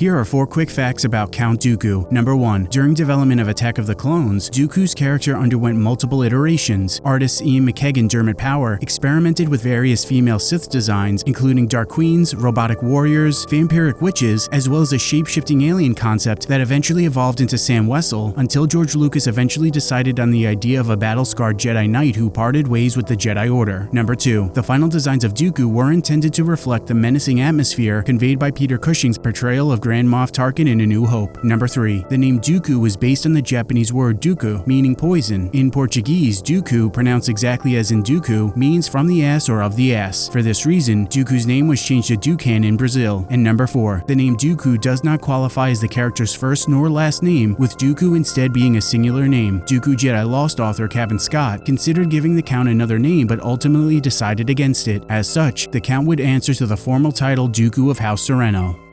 Here are four quick facts about Count Dooku. Number 1. During development of Attack of the Clones, Dooku's character underwent multiple iterations. Artist Iain McCaig Dermot Power experimented with various female Sith designs, including Dark Queens, robotic warriors, vampiric witches, as well as a shape-shifting alien concept that eventually evolved into Zam Wesell until George Lucas eventually decided on the idea of a battle-scarred Jedi Knight who parted ways with the Jedi Order. Number 2. The final designs of Dooku were intended to reflect the menacing atmosphere conveyed by Peter Cushing's portrayal of Grand Moff Tarkin in A New Hope. Number 3. The name Dooku was based on the Japanese word doku, meaning poison. In Portuguese, Dooku, pronounced exactly as in Dooku, means from the ass or of the ass. For this reason, Dooku's name was changed to Dookan in Brazil. And number 4. The name Dooku does not qualify as the character's first nor last name, with Dooku instead being a singular name. Dooku Jedi Lost author Cavan Scott considered giving the Count another name but ultimately decided against it. As such, the Count would answer to the formal title Dooku of House Serenno.